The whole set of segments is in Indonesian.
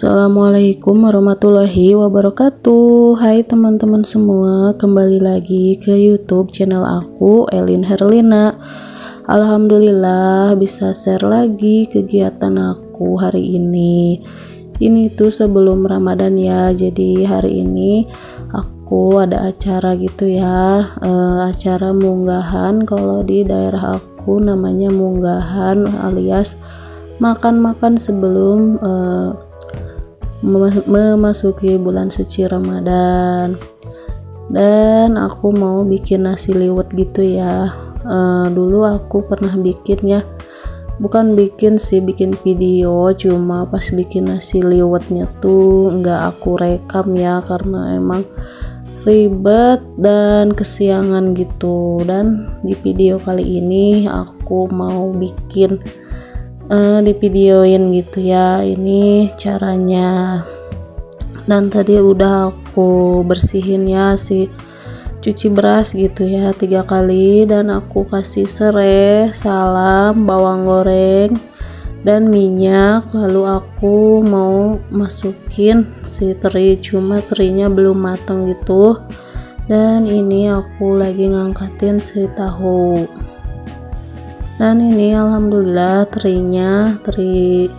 Assalamualaikum warahmatullahi wabarakatuh. Hai teman-teman semua Kembali lagi ke youtube channel aku Elin Herlina. Alhamdulillah bisa share lagi kegiatan aku hari ini. Ini tuh sebelum ramadan ya Jadi hari ini aku ada acara gitu ya. E, Acara munggahan Kalau di daerah aku namanya munggahan alias makan-makan sebelum uh, memasuki bulan suci Ramadan. Dan aku mau bikin nasi liwet gitu ya. Uh, dulu aku pernah bikin ya. Bukan bikin sih bikin video. Cuma pas bikin nasi liwetnya tuh nggak aku rekam ya karena emang ribet dan kesiangan gitu. Dan di video kali ini aku mau bikin uh, di videoin gitu ya ini caranya. Dan tadi udah aku bersihin ya si cuci beras gitu ya tiga kali. Dan aku kasih serai salam bawang goreng dan minyak. Lalu aku mau masukin si teri cuma terinya belum mateng gitu. Dan ini aku lagi ngangkatin si tahu dan ini alhamdulillah terinya teri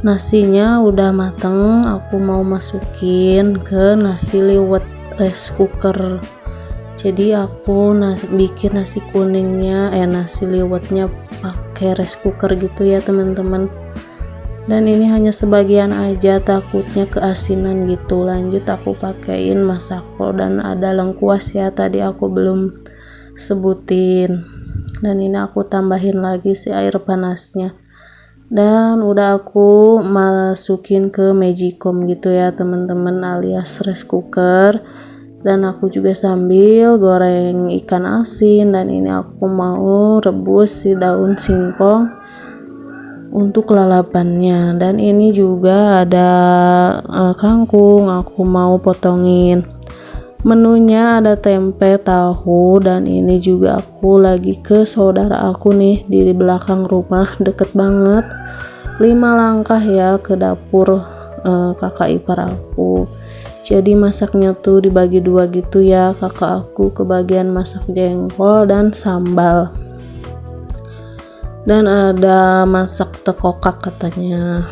nasinya udah mateng. Aku mau masukin ke nasi liwet rice cooker. Jadi aku nas bikin nasi kuningnya eh nasi liwetnya pakai rice cooker gitu ya teman-teman. Dan ini hanya sebagian aja takutnya keasinan gitu. Lanjut aku pakein masako dan ada lengkuas ya tadi aku belum sebutin dan ini aku tambahin lagi si air panasnya. Dan udah aku masukin ke magicom gitu ya teman-teman alias rice cooker. Dan aku juga sambil goreng ikan asin. Dan ini aku mau rebus si daun singkong untuk lalapannya. Dan ini juga ada uh, kangkung aku mau potongin menunya ada tempe tahu dan ini juga aku lagi ke saudara aku nih di belakang rumah deket banget. Lima langkah ya ke dapur uh, kakak ipar aku. Jadi masaknya tuh dibagi dua gitu ya kakak aku kebagian masak jengkol dan sambal. Dan ada masak tekokak katanya.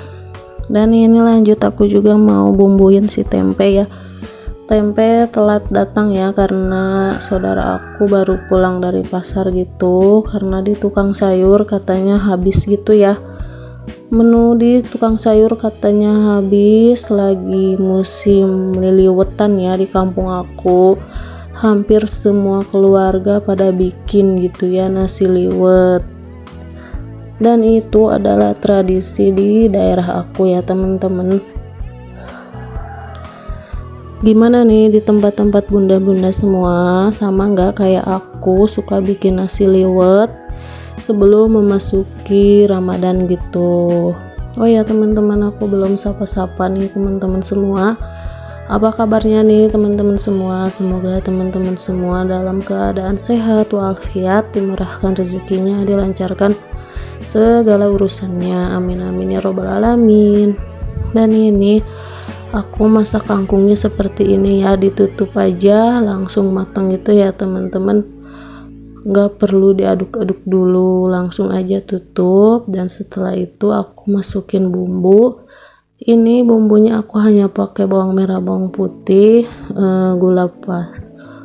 Dan ini lanjut aku juga mau bumbuin si tempe ya tempe telat datang ya karena saudara aku baru pulang dari pasar gitu karena di tukang sayur katanya habis gitu ya. Menu di tukang sayur katanya habis lagi musim liliwetan ya di kampung aku. Hampir semua keluarga pada bikin gitu ya nasi liwet. Dan itu adalah tradisi di daerah aku ya teman-teman gimana nih di tempat-tempat bunda-bunda semua? Sama nggak kayak aku suka bikin nasi liwet sebelum memasuki ramadan gitu? Oh ya teman-teman aku belum sapa-sapa nih teman-teman semua. Apa kabarnya nih teman-teman semua? Semoga teman-teman semua dalam keadaan sehat walafiat dimurahkan rezekinya dilancarkan segala urusannya. Amin amin ya robbal alamin. Dan ini aku masak kangkungnya seperti ini ya ditutup aja langsung matang itu ya teman-teman. Nggak perlu diaduk-aduk dulu langsung aja tutup. Dan setelah itu aku masukin bumbu. Ini bumbunya aku hanya pakai bawang merah bawang putih uh, gula pas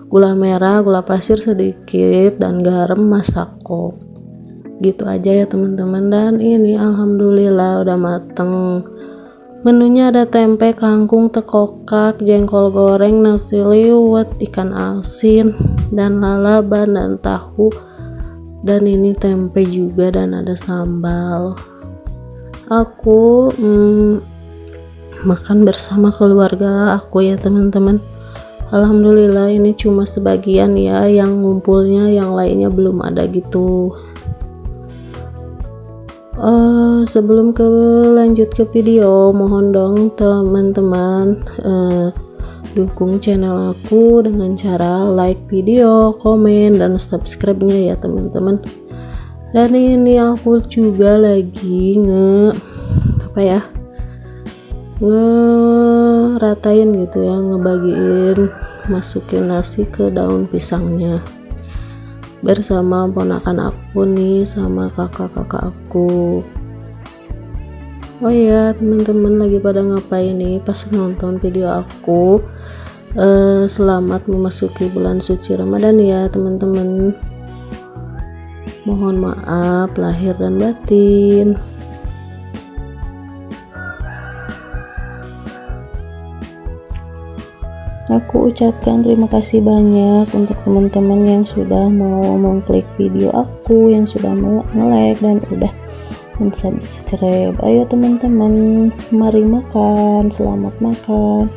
gula merah gula pasir sedikit dan garam masako. Gitu aja ya teman-teman. Dan ini alhamdulillah udah mateng Menunya ada tempe, kangkung, tekokak, jengkol goreng, nasi liwet, ikan asin, dan lalaban dan tahu. Dan ini tempe juga dan ada sambal. Aku hmm, makan bersama keluarga aku ya teman-teman. Alhamdulillah ini cuma sebagian ya yang ngumpulnya, yang lainnya belum ada gitu uh, sebelum ke lanjut ke video mohon dong teman-teman uh, dukung channel aku dengan cara like video komen dan subscribe nya ya teman-teman. Dan ini aku juga lagi nge apa ya ngeratain gitu ya ngebagiin masukin nasi ke daun pisangnya bersama ponakan aku nih sama kakak-kakak aku. Oh iya teman-teman lagi pada ngapain nih pas nonton video aku? Uh, selamat memasuki bulan suci Ramadan ya teman-teman. Mohon maaf lahir dan batin Aku ucapkan terima kasih banyak untuk teman-teman yang sudah mau mengklik video aku, yang sudah mau nge-like dan udah subscribe. Ayo teman-teman, mari makan, selamat makan.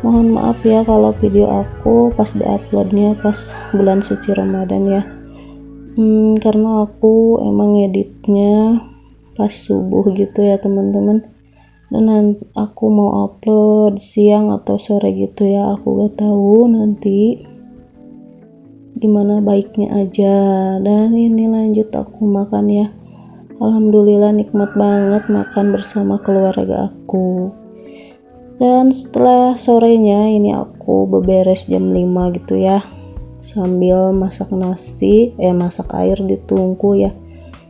Mohon maaf ya kalau video aku pas diuploadnya pas bulan suci Ramadan ya. Hmm, karena aku emang editnya pas subuh gitu ya teman-teman dan aku mau upload siang atau sore gitu ya aku gak tahu nanti gimana baiknya aja. Dan ini lanjut aku makan ya. Alhamdulillah nikmat banget makan bersama keluarga aku. Dan setelah sorenya ini aku beberes jam 5 gitu ya sambil masak nasi eh masak air di tungku ya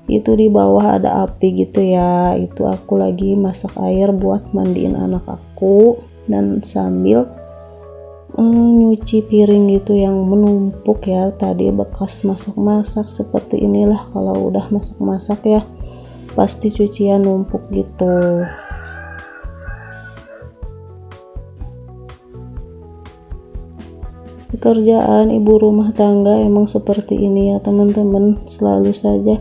itu di bawah ada api gitu ya. Itu aku lagi masak air buat mandiin anak aku. Dan sambil mm, nyuci piring gitu yang menumpuk ya. Tadi bekas masak-masak seperti inilah kalau udah masak-masak ya. Pasti cucian numpuk gitu. Pekerjaan ibu rumah tangga emang seperti ini ya teman-teman. Selalu saja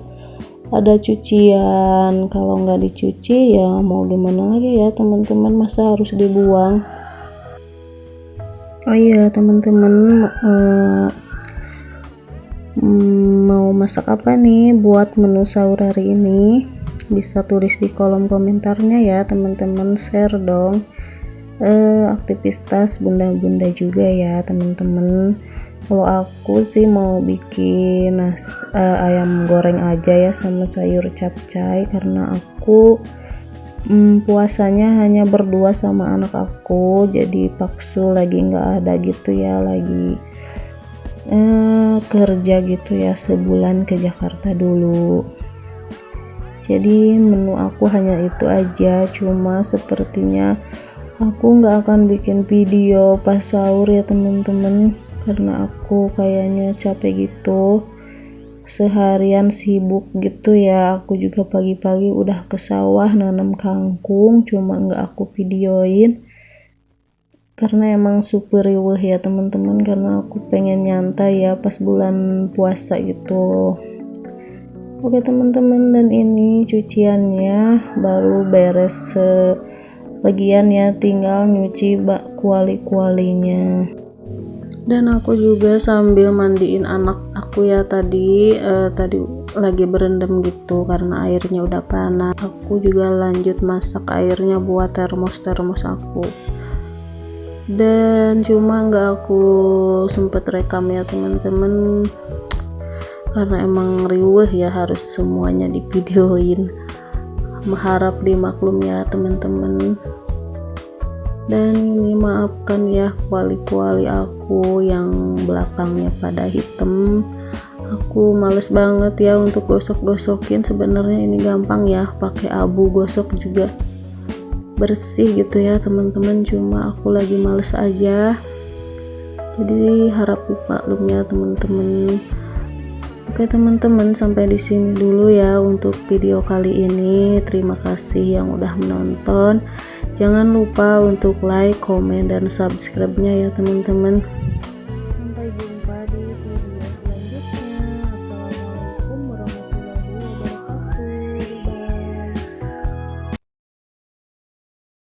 ada cucian. Kalau nggak dicuci ya mau gimana lagi ya teman-teman? Masa harus dibuang? Oh iya teman-teman uh, mau masak apa nih buat menu sahur hari ini? Bisa tulis di kolom komentarnya ya teman-teman. Share dong. Uh, aktivitas bunda-bunda juga ya teman-teman kalau aku sih mau bikin nas uh, ayam goreng aja ya sama sayur capcay karena aku um, puasanya hanya berdua sama anak aku jadi paksu lagi nggak ada gitu ya lagi uh, kerja gitu ya sebulan ke Jakarta dulu. Jadi menu aku hanya itu aja cuma sepertinya aku nggak akan bikin video pas sahur ya teman-teman karena aku kayaknya capek gitu. Seharian sibuk gitu ya aku juga pagi-pagi udah ke sawah nanam kangkung cuma nggak aku videoin. Karena emang super riweh ya teman-teman karena aku pengen nyantai ya pas bulan puasa gitu. Oke teman-teman dan ini cuciannya baru beres bagian ya tinggal nyuci bak kuali-kualinya dan aku juga sambil mandiin anak aku ya tadi uh, tadi lagi berendam gitu karena airnya udah panas. Aku juga lanjut masak airnya buat termos-termos aku. Dan cuma nggak aku sempet rekam ya teman-teman. Karena emang riuh ya harus semuanya divideoin. Mengharap dimaklum ya teman-teman dan ini maafkan ya kuali-kuali aku yang belakangnya pada hitam. Aku males banget ya untuk gosok-gosokin. Sebenarnya ini gampang ya pakai abu gosok juga. Bersih gitu ya teman-teman. Cuma aku lagi males aja. Jadi harap maklumnya teman-teman. Oke teman-teman sampai di sini dulu ya untuk video kali ini. Terima kasih yang udah menonton. Jangan lupa untuk like, komen dan subscribe-nya ya teman-teman.